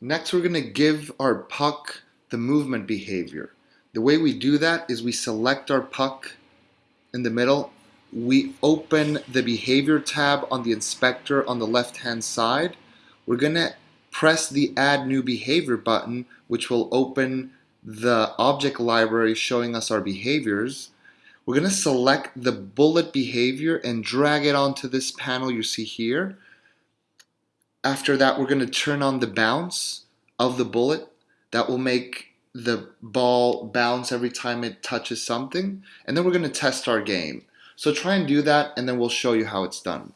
Next, we're going to give our puck the movement behavior. The way we do that is we select our puck in the middle. We open the behavior tab on the inspector on the left hand side. We're going to press the add new behavior button which will open the object library showing us our behaviors. We're going to select the bullet behavior and drag it onto this panel you see here. After that, we're going to turn on the bounce of the bullet. That will make the ball bounce every time it touches something. And then we're going to test our game. So try and do that, and then we'll show you how it's done.